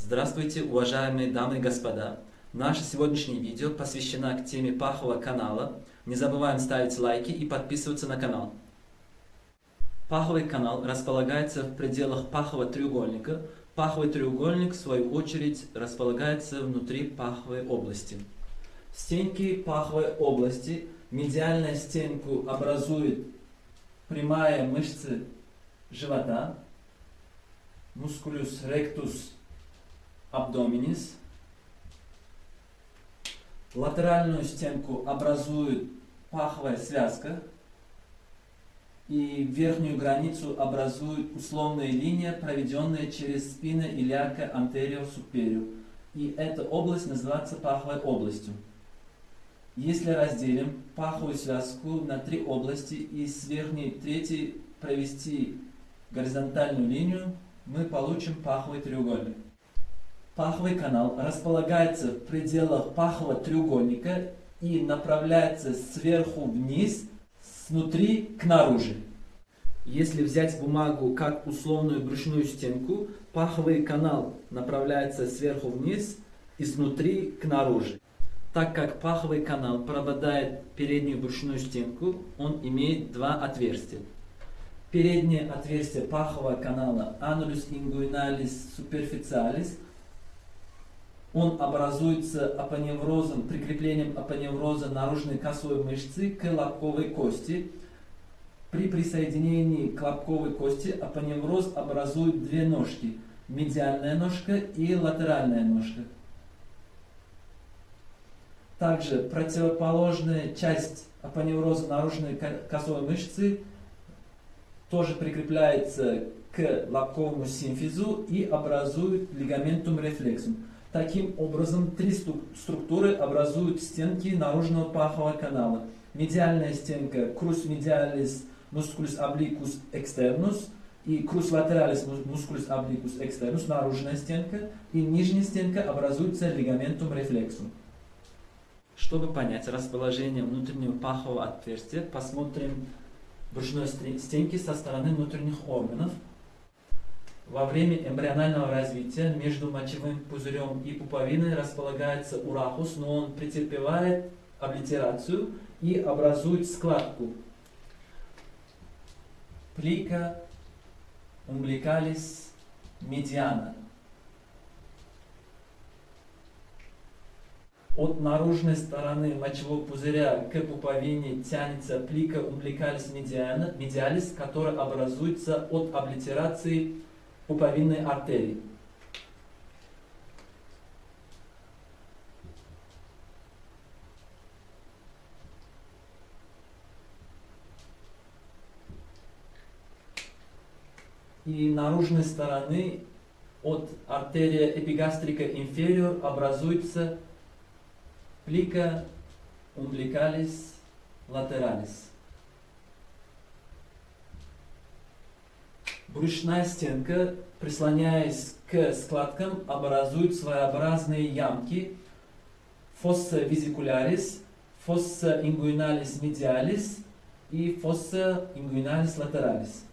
Здравствуйте, уважаемые дамы и господа! Наше сегодняшнее видео посвящено к теме пахового канала. Не забываем ставить лайки и подписываться на канал. Паховый канал располагается в пределах пахового треугольника. Паховый треугольник, в свою очередь, располагается внутри паховой области. В стенке паховой области медиальная стенку образует прямая мышца живота, musculus rectus abdominis. Латеральную стенку образует паховая связка. И верхнюю границу образует условная линия, проведенная через спина илиака anterior superior. И эта область называется паховой областью. Если разделим паховую связку на три области и с верхней третьей провести горизонтальную линию, мы получим паховый треугольник. Паховый канал располагается в пределах пахового треугольника и направляется сверху вниз, снутри к наружу. Если взять бумагу как условную брюшную стенку, паховый канал направляется сверху вниз и снутри к наружу. Так как паховый канал пропадает переднюю брюшную стенку, он имеет два отверстия. Переднее отверстие пахового канала Annulus inguinalis superficialis он образуется апоневрозом, прикреплением апоневроза наружной косой мышцы к лобковой кости. При присоединении к лобковой кости апоневроз образует две ножки. Медиальная ножка и латеральная ножка. Также противоположная часть апоневроза наружной косой мышцы тоже прикрепляется к лобковому симфизу и образует лигаментум рефлексум. Таким образом, три структуры образуют стенки наружного пахового канала. Медиальная стенка crus medialis musculus obliquus externus и crus lateralis musculus obliquus externus, наружная стенка, и нижняя стенка образуется лигаментум рефлексум. Чтобы понять расположение внутреннего пахового отверстия, посмотрим брюшной стенки со стороны внутренних органов. Во время эмбрионального развития между мочевым пузырем и пуповиной располагается урахус, но он претерпевает облитерацию и образует складку. Плика umbilicalis mediana. От наружной стороны мочевого пузыря к пуповине тянется плика umbilicalis medialis, которая образуется от облитерации пуповинной артерии. И наружной стороны от артерия эпигастрика инфериор образуется plica umbilicalis lateralis. Брюшная стенка, прислоняясь к складкам, образует своеобразные ямки fossa vesicularis, fossa inguinalis medialis и fossa inguinalis lateralis.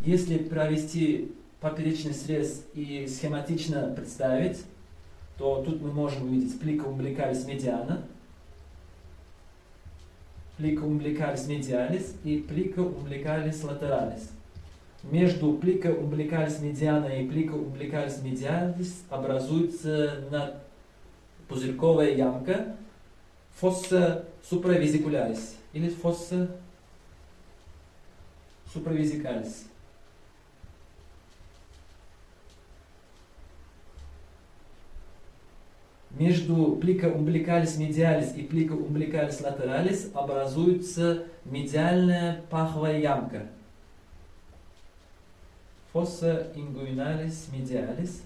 Если провести поперечный срез и схематично представить, то тут мы можем увидеть плика umbilicalis mediana, плика umbilicalis medialis и плика umbilicalis lateralis. Между плика umbilicalis mediana и плика umbilicalis medialis образуется пузырьковая ямка fossa supravesicularis или fossa supravezicalis. Между плика umbilicalis medialis и плика umbilicalis lateralis образуется медиальная паховая ямка. Fossa inguinalis medialis.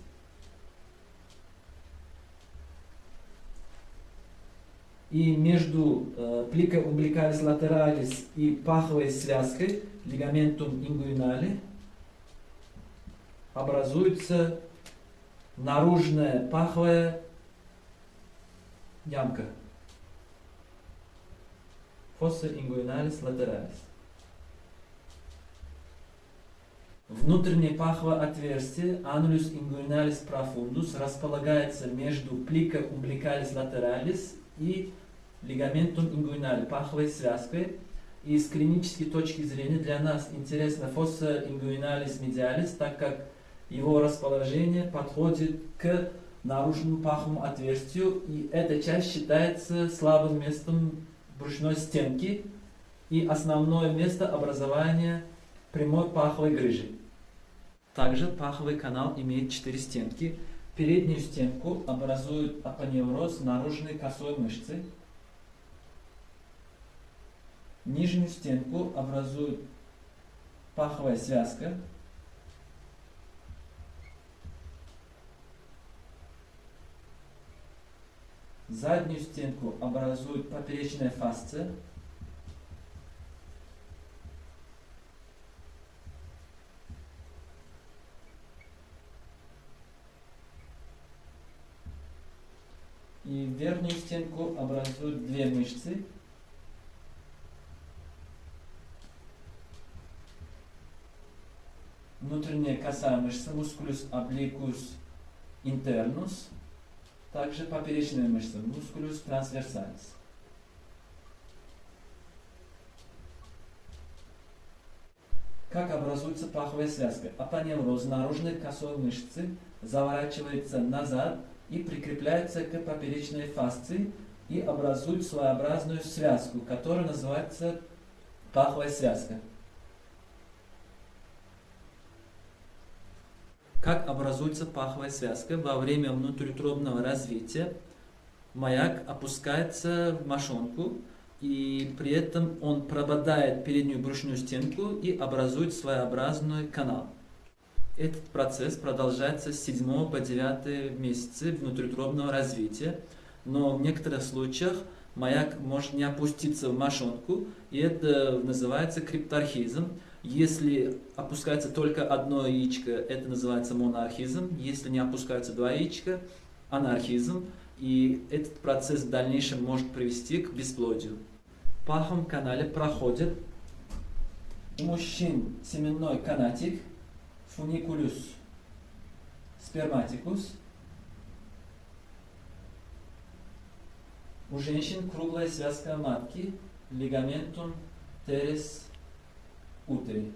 И между э, плика umbilicalis lateralis и паховой связкой, лигаментум inguinale, образуется наружная паховая ямка. Fossa inguinalis lateralis. Внутреннее паховое отверстие Annulus inguinalis profundus располагается между plica umbilicalis lateralis и лигаментум инguинали, паховой связкой. И с клинической точки зрения для нас интересна фосса ингуиналис медиалис, так как его расположение подходит к наружному паховому отверстию, и эта часть считается слабым местом брюшной стенки и основное место образования прямой паховой грыжи. Также паховый канал имеет четыре стенки. Переднюю стенку образует апоневроз наружной косой мышцы. Нижнюю стенку образует паховая связка. Заднюю стенку образует поперечная фасция. И верхнюю стенку образуют две мышцы. Внутренняя косая мышца, мускулюс обликус интернус, также поперечная мышца, мускулюс трансверсалис. Как образуется паховая связка? Апоневроз наружной косой мышцы заворачивается назад и прикрепляется к поперечной фасции и образует своеобразную связку, которая называется паховая связка. Как образуется паховая связка? Во время внутриутробного развития маяк опускается в мошонку, и при этом он прободает переднюю брюшную стенку и образует своеобразный канал. Этот процесс продолжается с 7 по 9 месяцы внутриутробного развития, но в некоторых случаях маяк может не опуститься в мошонку, и это называется крипторхизм. Если опускается только одно яичко, это называется монархизм. Если не опускаются два яичка, анархизм. И этот процесс в дальнейшем может привести к бесплодию. В паховом канале проходит мужчин семенной канатик, фуникулюс сперматикус. У женщин круглая связка матки, лигаментум терес утери.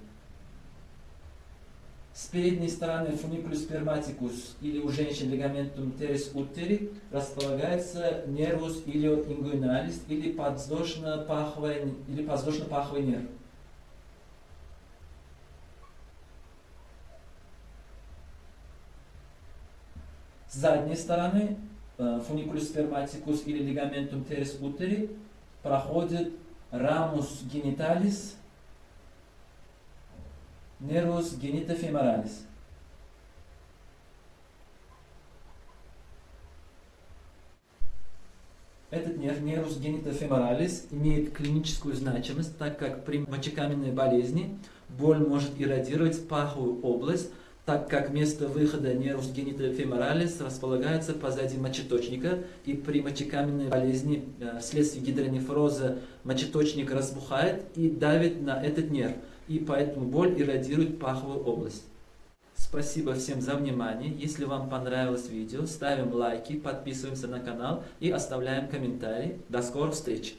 С передней стороны фуникулюс сперматикус или у женщин лигаментум терес утери располагается нервус илиоингуиналис или подвздошно-паховый или подвздошно-паховый нерв. С задней стороны фуникулюс сперматикус или лигаментум терес утери проходит рамус гениталис, нервус генитофеморалис. Этот нерв, нервус генитофеморалис, имеет клиническую значимость, так как при мочекаменной болезни боль может иррадировать паховую область, так как место выхода нервус генитофеморалис располагается позади мочеточника, и при мочекаменной болезни э, вследствие гидронефроза мочеточник разбухает и давит на этот нерв, и поэтому боль иррадирует паховую область. Спасибо всем за внимание. Если вам понравилось видео, ставим лайки, подписываемся на канал и оставляем комментарии. До скорых встреч!